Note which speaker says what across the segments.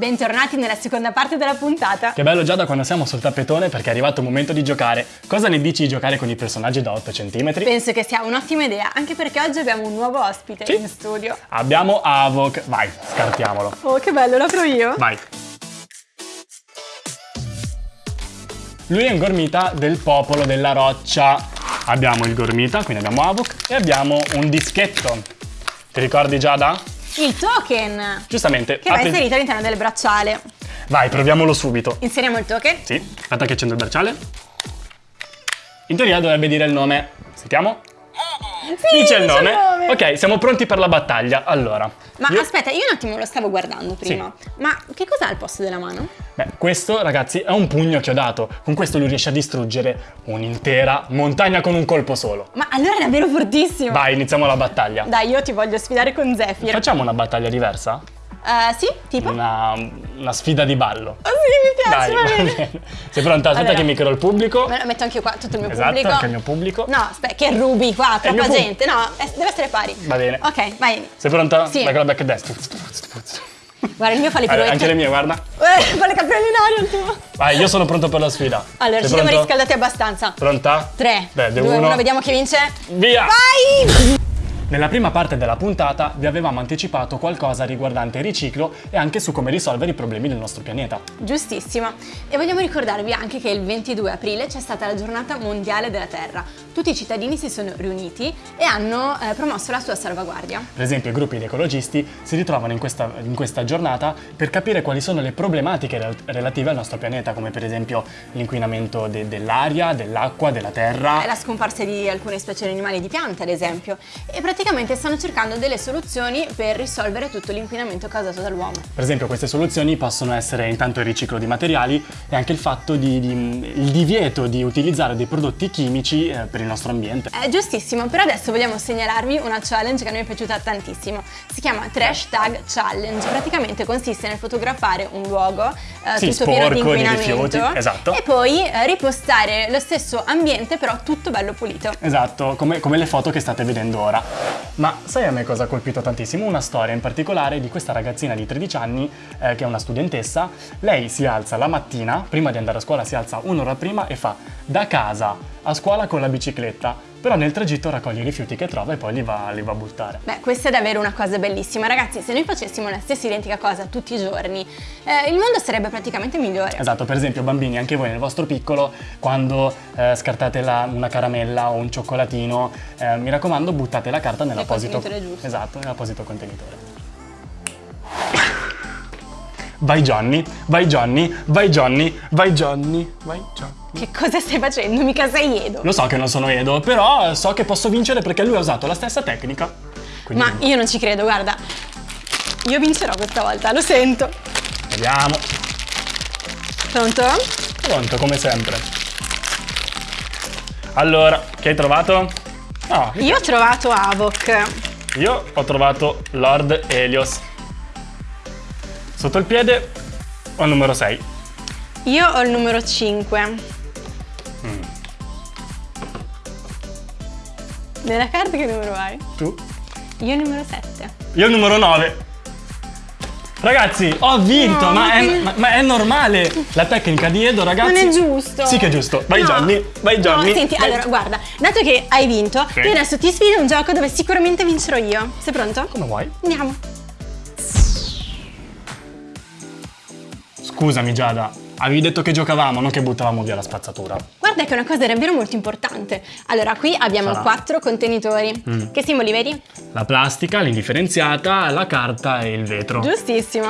Speaker 1: Bentornati nella seconda parte della puntata.
Speaker 2: Che bello già da quando siamo sul tappetone perché è arrivato il momento di giocare. Cosa ne dici di giocare con i personaggi da 8 cm?
Speaker 1: Penso che sia un'ottima idea, anche perché oggi abbiamo un nuovo ospite
Speaker 2: Sì.
Speaker 1: in studio.
Speaker 2: Abbiamo Avok. Vai, scartiamolo.
Speaker 1: Oh, che bello, l'apro io.
Speaker 2: Vai. Lui è un gormita del popolo della roccia. Abbiamo il gormita, quindi abbiamo Avok, e abbiamo un dischetto. Ti ricordi Giada?
Speaker 1: Il token,
Speaker 2: Giustamente.
Speaker 1: che va inserito all'interno del bracciale.
Speaker 2: Vai, proviamolo subito.
Speaker 1: Inseriamo il token.
Speaker 2: Sì, aspetta che accendo il bracciale. In teoria dovrebbe dire il nome. Sentiamo?
Speaker 1: Sì,
Speaker 2: Dice il nome. Ok, siamo pronti per la battaglia. Allora.
Speaker 1: Ma
Speaker 2: io-
Speaker 1: aspetta, io un attimo lo stavo guardando prima. Ma che cos'ha al posto della mano?
Speaker 2: Beh, questo ragazzi è un pugno chiodato. Con questo lui riesce a distruggere un'intera montagna con un colpo solo.
Speaker 1: Ma allora è davvero fortissimo.
Speaker 2: Vai, iniziamo la battaglia.
Speaker 1: Dai, io ti voglio sfidare con Zephyr.
Speaker 2: Facciamo una battaglia diversa?
Speaker 1: Eh, sì, tipo?
Speaker 2: Una, una sfida di ballo.
Speaker 1: Oh sì, mi piace,
Speaker 2: Dai,
Speaker 1: va bene.
Speaker 2: bene. Sei pronta? Aspetta
Speaker 1: Allora.
Speaker 2: che mi creo il pubblico.
Speaker 1: Me lo metto anche io qua, tutto il mio
Speaker 2: Esatto,
Speaker 1: pubblico.
Speaker 2: anche il mio pubblico.
Speaker 1: No, aspetta, che rubi qua, troppa gente. No, eh, deve essere pari.
Speaker 2: Va bene.
Speaker 1: Ok, vai.
Speaker 2: Sei pronta?
Speaker 1: Sì.
Speaker 2: Vai con la back destra.
Speaker 1: Guarda, il mio fa le
Speaker 2: Allora,
Speaker 1: piroette.
Speaker 2: anche le mie, guarda.
Speaker 1: Eh, fa le capelli in aria il tuo.
Speaker 2: Vai, io sono pronto per la sfida.
Speaker 1: Allora,
Speaker 2: Sei
Speaker 1: ci siamo
Speaker 2: pronto?
Speaker 1: riscaldati abbastanza.
Speaker 2: Pronta?
Speaker 1: 3,
Speaker 2: Beh,
Speaker 1: 2,
Speaker 2: uno.
Speaker 1: 1, vediamo chi vince.
Speaker 2: Via!
Speaker 1: Vai!
Speaker 2: Nella prima parte della puntata vi avevamo anticipato qualcosa riguardante il riciclo e anche su come risolvere i problemi del nostro pianeta.
Speaker 1: Giustissimo. E vogliamo ricordarvi anche che il 22 aprile c'è stata la giornata mondiale della Terra. Tutti i cittadini si sono riuniti e hanno eh, promosso la sua salvaguardia.
Speaker 2: Per esempio i gruppi di ecologisti si ritrovano in questa, in questa giornata per capire quali sono le problematiche rel- relative al nostro pianeta, come per esempio l'inquinamento de- dell'aria, dell'acqua, della terra.
Speaker 1: È la scomparsa di alcune specie di animali e di piante, ad esempio, e praticamente stanno cercando delle soluzioni per risolvere tutto l'inquinamento causato dall'uomo.
Speaker 2: Per esempio queste soluzioni possono essere intanto il riciclo di materiali e anche il fatto di, di- il divieto di utilizzare dei prodotti chimici eh, per il nostro ambiente.
Speaker 1: È giustissimo, però adesso vogliamo segnalarvi una challenge che a noi è piaciuta tantissimo. Si chiama Trash Tag Challenge. Praticamente consiste nel fotografare un luogo eh,
Speaker 2: Sì,
Speaker 1: tutto pieno di
Speaker 2: sporco, di
Speaker 1: inquinamento
Speaker 2: rifiuti, esatto.
Speaker 1: e poi eh, ripostare lo stesso ambiente, però tutto bello pulito.
Speaker 2: Esatto, come, come le foto che state vedendo ora. Ma sai a me cosa ha colpito tantissimo? Una storia in particolare di questa ragazzina di 13 anni, eh, che è una studentessa. Lei si alza la mattina, prima di andare a scuola si alza un'ora prima e fa da casa a scuola con la bicicletta, però nel tragitto raccoglie i rifiuti che trova e poi li va, li va a buttare.
Speaker 1: Beh, questa è davvero una cosa bellissima. Ragazzi, se noi facessimo la stessa identica cosa tutti i giorni, eh, il mondo sarebbe praticamente migliore.
Speaker 2: Esatto, per esempio bambini, anche voi nel vostro piccolo, quando eh, scartate la- una caramella o un cioccolatino, eh, mi raccomando buttate la carta nell'apposito. Esatto, nell'apposito contenitore. Vai Johnny, vai Johnny, vai Johnny, vai Johnny, vai Johnny.
Speaker 1: Che cosa stai facendo? Mica sei Edo.
Speaker 2: Lo so che non sono Edo, però so che posso vincere perché lui ha usato la stessa tecnica. Quindi
Speaker 1: Ma io non ci credo, guarda. Io vincerò questa volta, lo sento.
Speaker 2: vediamo.
Speaker 1: Pronto?
Speaker 2: Pronto, come sempre. Allora, che hai trovato? No,
Speaker 1: Io ho trovato Avok.
Speaker 2: Io ho trovato Lord Helios. Sotto il piede ho il numero 6.
Speaker 1: Io ho il numero 5. Nella carta che numero hai?
Speaker 2: Tu?
Speaker 1: Io il numero 7.
Speaker 2: Io il numero 9. Ragazzi, ho vinto,
Speaker 1: No,
Speaker 2: ma, è, ma- ma è normale. La tecnica di Edo, ragazzi.
Speaker 1: Non è giusto.
Speaker 2: Sì che è giusto. Vai
Speaker 1: No.
Speaker 2: Johnny, vai Johnny.
Speaker 1: No, senti,
Speaker 2: vai-
Speaker 1: allora, guarda, dato che hai vinto,
Speaker 2: Sì.
Speaker 1: io adesso ti sfido a un gioco dove sicuramente vincerò io. Sei pronto?
Speaker 2: Come vuoi?
Speaker 1: Andiamo.
Speaker 2: Scusami Giada, avevi detto che giocavamo, non che buttavamo via la spazzatura.
Speaker 1: Guarda che è una cosa davvero molto importante. Allora, qui abbiamo
Speaker 2: Sarà.
Speaker 1: quattro contenitori.
Speaker 2: Mm.
Speaker 1: Che simboli vedi?
Speaker 2: La plastica, l'indifferenziata, la carta e il vetro.
Speaker 1: Giustissimo.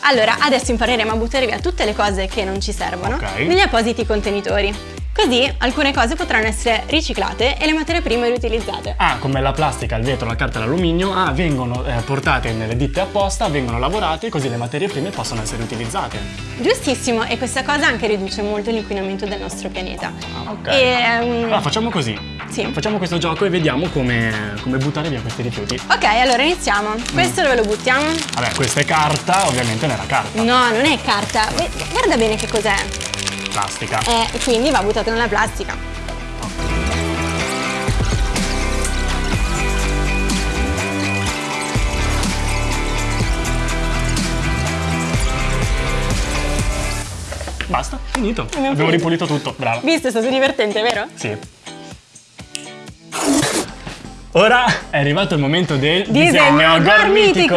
Speaker 1: Allora, adesso impareremo a buttare via tutte le cose che non ci servono
Speaker 2: Ok.
Speaker 1: negli appositi contenitori. Così alcune cose potranno essere riciclate e le materie prime riutilizzate.
Speaker 2: Ah, come la plastica, il vetro, la carta e l'alluminio, ah, vengono eh, portate nelle ditte apposta, vengono lavorate così le materie prime possono essere utilizzate.
Speaker 1: Giustissimo, e questa cosa anche riduce molto l'inquinamento del nostro pianeta.
Speaker 2: Ah, ok.
Speaker 1: E, ehm,
Speaker 2: Allora facciamo così.
Speaker 1: Sì.
Speaker 2: Facciamo questo gioco e vediamo come, come buttare via questi rifiuti.
Speaker 1: Ok, allora iniziamo. Questo dove lo buttiamo?
Speaker 2: Vabbè, questa è carta, ovviamente nella carta.
Speaker 1: No, non è carta. Guarda bene che cos'è
Speaker 2: plastica.
Speaker 1: E quindi va buttato nella plastica.
Speaker 2: Basta, finito.
Speaker 1: Abbiamo
Speaker 2: ripulito tutto, bravo.
Speaker 1: Visto, è stato divertente, vero?
Speaker 2: Sì. Ora è arrivato il momento del
Speaker 1: Disegno gormitico!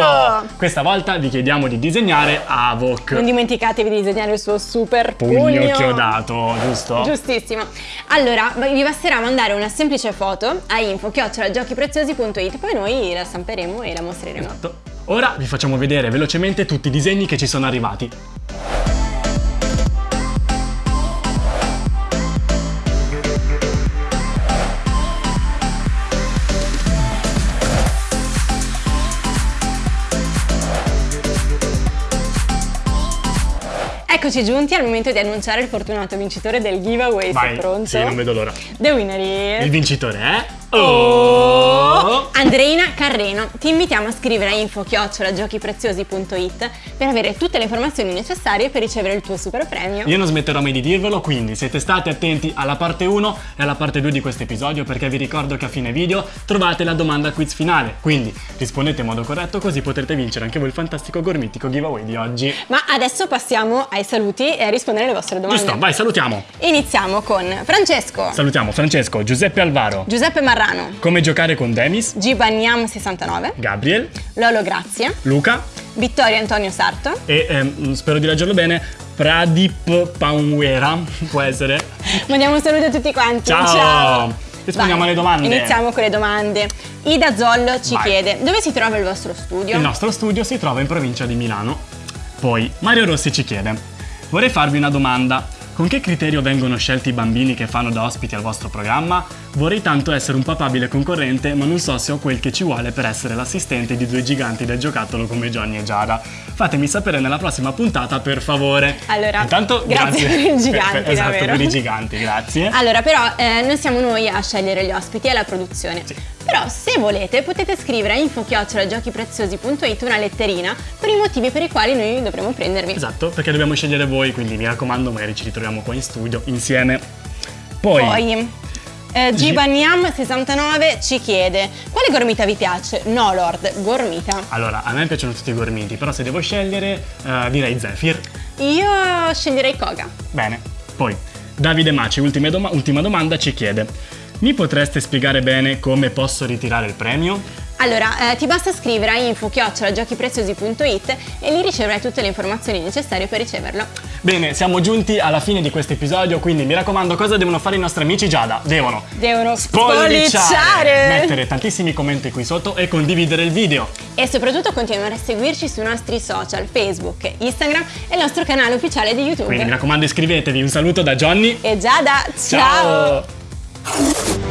Speaker 2: Questa volta vi chiediamo di disegnare Avok.
Speaker 1: Non dimenticatevi di disegnare il suo super pugno.
Speaker 2: Pugno chiodato, giusto?
Speaker 1: Giustissimo. Allora, vi basterà mandare una semplice foto a info-giochipreziosi.it, poi noi la stamperemo e la mostreremo.
Speaker 2: Esatto. Ora vi facciamo vedere velocemente tutti i disegni che ci sono arrivati.
Speaker 1: Eccoci giunti al momento di annunciare il fortunato vincitore del giveaway.
Speaker 2: Vai,
Speaker 1: Sei pronto?
Speaker 2: sì, non vedo l'ora.
Speaker 1: The winner is...
Speaker 2: Il vincitore è... Oh!
Speaker 1: Andreina Carreno, ti invitiamo a scrivere a info-giochipreziosi.it per avere tutte le informazioni necessarie per ricevere il tuo super premio.
Speaker 2: Io non smetterò mai di dirvelo, quindi siete stati attenti alla parte 1 e alla parte 2 di questo episodio perché vi ricordo che a fine video trovate la domanda quiz finale. Quindi rispondete in modo corretto così potrete vincere anche voi il fantastico gormitico giveaway di oggi.
Speaker 1: Ma adesso passiamo ai saluti e a rispondere alle vostre domande.
Speaker 2: Giusto, vai, salutiamo.
Speaker 1: Iniziamo con Francesco,
Speaker 2: Salutiamo Francesco, Giuseppe Alvaro,
Speaker 1: Giuseppe Marrano,
Speaker 2: Come giocare con Demis,
Speaker 1: Gibaniam 69,
Speaker 2: Gabriel,
Speaker 1: Lolo Grazia,
Speaker 2: Luca
Speaker 1: Vittorio Antonio Sarto.
Speaker 2: e ehm, spero di leggerlo bene, Pradip Paunwera, può essere.
Speaker 1: Mandiamo un saluto a tutti quanti.
Speaker 2: Ciao! Rispondiamo
Speaker 1: Vai,
Speaker 2: alle domande.
Speaker 1: Iniziamo con le domande. Ida Zollo ci
Speaker 2: Vai.
Speaker 1: chiede dove si trova il vostro studio?
Speaker 2: Il nostro studio si trova in provincia di Milano. Poi Mario Rossi ci chiede: Vorrei farvi una domanda. Con che criterio vengono scelti i bambini che fanno da ospiti al vostro programma? Vorrei tanto essere un papabile concorrente, ma non so se ho quel che ci vuole per essere l'assistente di due giganti del giocattolo come Johnny e Giada. Fatemi sapere nella prossima puntata, per favore.
Speaker 1: Allora,
Speaker 2: Intanto,
Speaker 1: grazie per i giganti,
Speaker 2: esatto,
Speaker 1: davvero.
Speaker 2: per i giganti, grazie.
Speaker 1: Allora, però, eh, non siamo noi a scegliere gli ospiti, è la produzione.
Speaker 2: Sì.
Speaker 1: Però, se volete, potete scrivere a info-giochipreziosi.it una letterina per i motivi per i quali noi dovremo prendervi.
Speaker 2: Esatto, perché dobbiamo scegliere voi, quindi mi raccomando, magari ci ritroviamo qua in studio insieme. Poi,
Speaker 1: Poi, eh, Gibaniam69 ci chiede: Quale gormita vi piace? No, Lord, gormita.
Speaker 2: allora, a me piacciono tutti i gormiti, però se devo scegliere, eh, direi Zephyr.
Speaker 1: Io sceglierei Koga.
Speaker 2: Bene, poi Davide Maci, ultima, doma- ultima domanda, ci chiede: Mi potreste spiegare bene come posso ritirare il premio?
Speaker 1: Allora, eh, ti basta scrivere a info-giochipreziosi.it e lì riceverai tutte le informazioni necessarie per riceverlo.
Speaker 2: Bene, siamo giunti alla fine di questo episodio, quindi mi raccomando, cosa devono fare i nostri amici Giada? Devono
Speaker 1: Devono
Speaker 2: spolliciare,
Speaker 1: spolliciare!
Speaker 2: mettere tantissimi commenti qui sotto e condividere il video.
Speaker 1: E soprattutto continuare a seguirci sui nostri social, Facebook, Instagram e il nostro canale ufficiale di YouTube.
Speaker 2: Quindi mi raccomando iscrivetevi, un saluto da Johnny.
Speaker 1: E Giada, ciao.
Speaker 2: Ciao. あ!